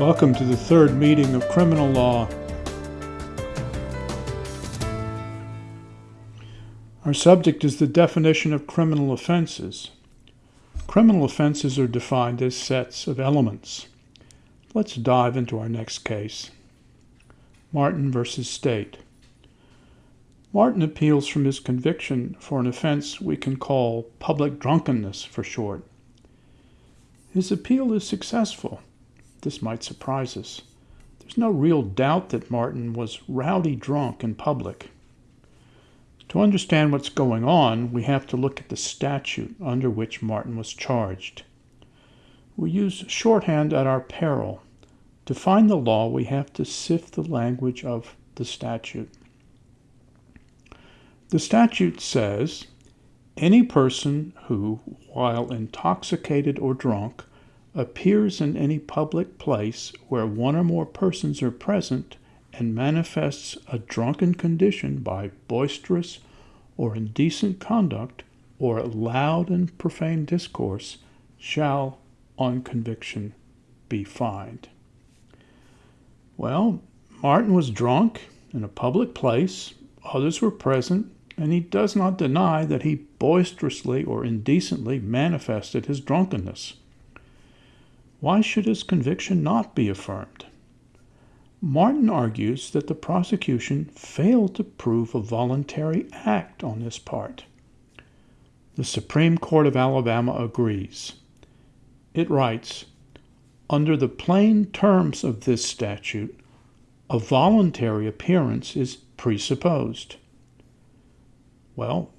Welcome to the third meeting of criminal law. Our subject is the definition of criminal offenses. Criminal offenses are defined as sets of elements. Let's dive into our next case. Martin versus State. Martin appeals from his conviction for an offense we can call public drunkenness for short. His appeal is successful. This might surprise us. There's no real doubt that Martin was rowdy drunk in public. To understand what's going on, we have to look at the statute under which Martin was charged. We use shorthand at our peril. To find the law, we have to sift the language of the statute. The statute says any person who, while intoxicated or drunk, appears in any public place where one or more persons are present and manifests a drunken condition by boisterous or indecent conduct or loud and profane discourse shall, on conviction, be fined. Well, Martin was drunk in a public place, others were present, and he does not deny that he boisterously or indecently manifested his drunkenness. Why should his conviction not be affirmed? Martin argues that the prosecution failed to prove a voluntary act on his part. The Supreme Court of Alabama agrees. It writes Under the plain terms of this statute, a voluntary appearance is presupposed. Well,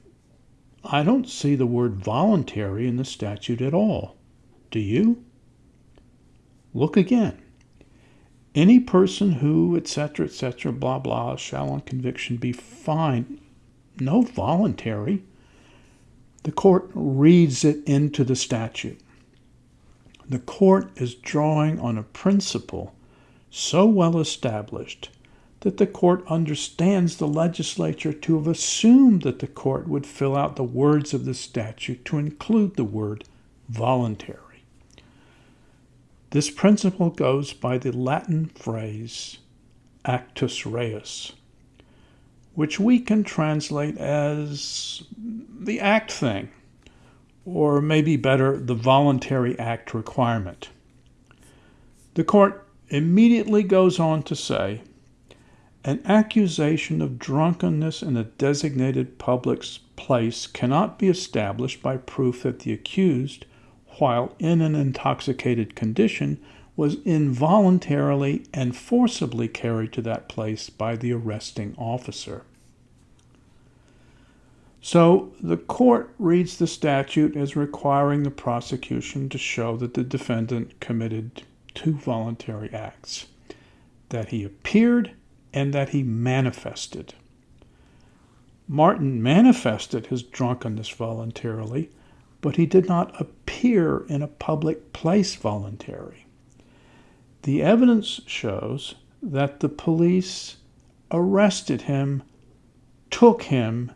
I don't see the word voluntary in the statute at all. Do you? Look again. Any person who, etc., etc., blah, blah, shall on conviction be fined. No voluntary. The court reads it into the statute. The court is drawing on a principle so well established that the court understands the legislature to have assumed that the court would fill out the words of the statute to include the word voluntary. This principle goes by the Latin phrase actus reus, which we can translate as the act thing, or maybe better, the voluntary act requirement. The court immediately goes on to say an accusation of drunkenness in a designated public place cannot be established by proof that the accused, while in an intoxicated condition, was involuntarily and forcibly carried to that place by the arresting officer. So the court reads the statute as requiring the prosecution to show that the defendant committed two voluntary acts that he appeared and that he manifested. Martin manifested his drunkenness voluntarily, but he did not appear in a public place voluntarily. The evidence shows that the police arrested him, took him,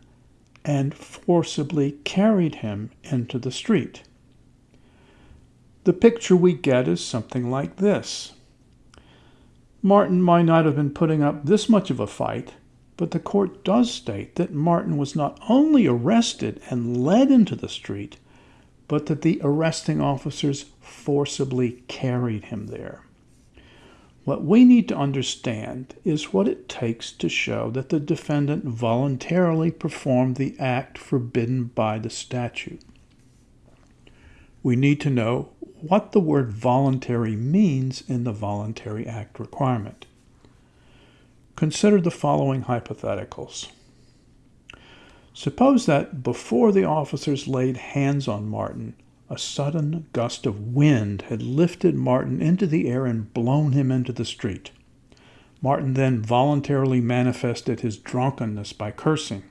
and forcibly carried him into the street. The picture we get is something like this. Martin might not have been putting up this much of a fight, but the court does state that Martin was not only arrested and led into the street, but that the arresting officers forcibly carried him there. What we need to understand is what it takes to show that the defendant voluntarily performed the act forbidden by the statute. We need to know what the word voluntary means in the voluntary act requirement. Consider the following hypotheticals. Suppose that before the officers laid hands on Martin, a sudden gust of wind had lifted Martin into the air and blown him into the street. Martin then voluntarily manifested his drunkenness by cursing.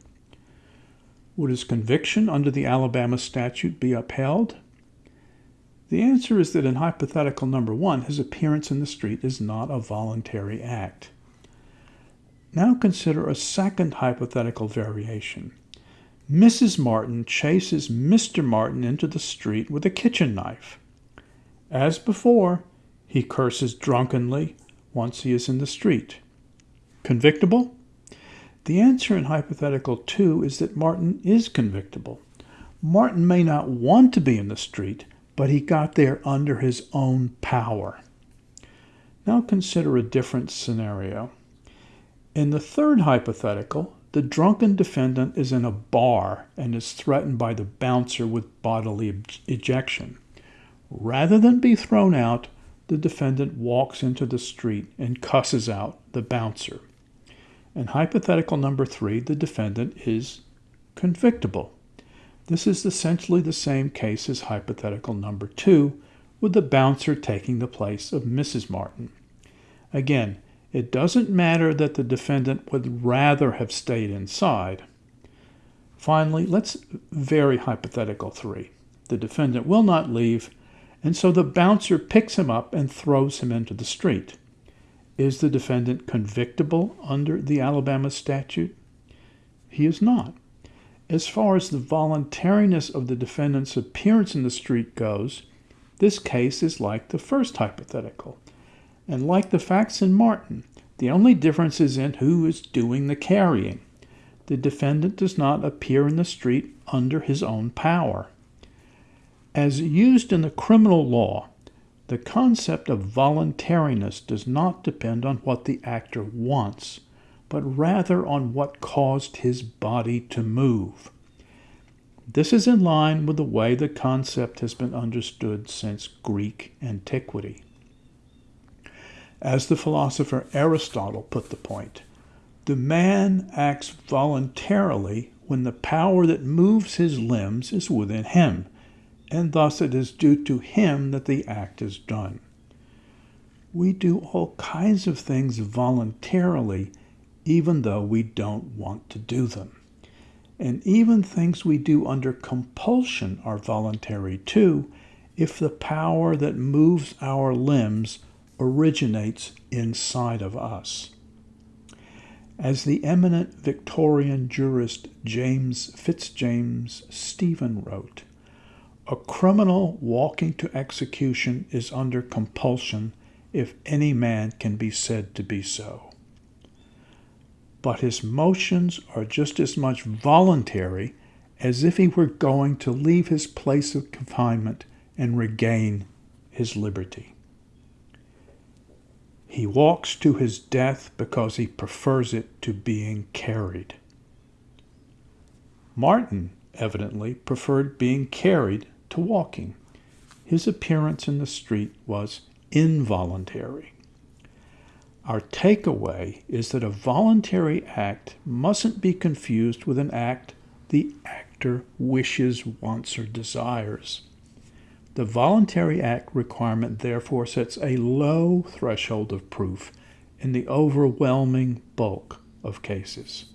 Would his conviction under the Alabama statute be upheld? The answer is that in hypothetical number one, his appearance in the street is not a voluntary act. Now consider a second hypothetical variation. Mrs. Martin chases Mr. Martin into the street with a kitchen knife. As before, He curses drunkenly once he is in the street. Convictable? The answer in hypothetical 2 is that Martin is convictable. Martin may not want to be in the street, but he got there under his own power. Now consider a different scenario. In the third hypothetical, the drunken defendant is in a bar and is threatened by the bouncer with bodily ejection. Rather than be thrown out, the defendant walks into the street and cusses out the bouncer. In hypothetical number three, the defendant is convictable. This is essentially the same case as hypothetical number two, with the bouncer taking the place of Mrs. Martin. Again, it doesn't matter that the defendant would rather have stayed inside. Finally, let's vary hypothetical three. The defendant will not leave, and so the bouncer picks him up and throws him into the street. Is the defendant convictable under the Alabama statute? He is not. As far as the voluntariness of the defendant's appearance in the street goes, this case is like the first hypothetical. And like the facts in Martin, the only difference is in who is doing the carrying. The defendant does not appear in the street under his own power. As used in the criminal law, the concept of voluntariness does not depend on what the actor wants, but rather on what caused his body to move. This is in line with the way the concept has been understood since Greek antiquity. As the philosopher Aristotle put the point, the man acts voluntarily when the power that moves his limbs is within him, and thus it is due to him that the act is done. We do all kinds of things voluntarily even though we don't want to do them. And even things we do under compulsion are voluntary too, if the power that moves our limbs originates inside of us. As the eminent Victorian jurist James Fitzjames Stephen wrote, a criminal walking to execution is under compulsion if any man can be said to be so but his motions are just as much voluntary as if he were going to leave his place of confinement and regain his liberty. He walks to his death because he prefers it to being carried. Martin evidently preferred being carried to walking. His appearance in the street was involuntary. Our takeaway is that a voluntary act mustn't be confused with an act the actor wishes, wants, or desires. The voluntary act requirement therefore sets a low threshold of proof in the overwhelming bulk of cases.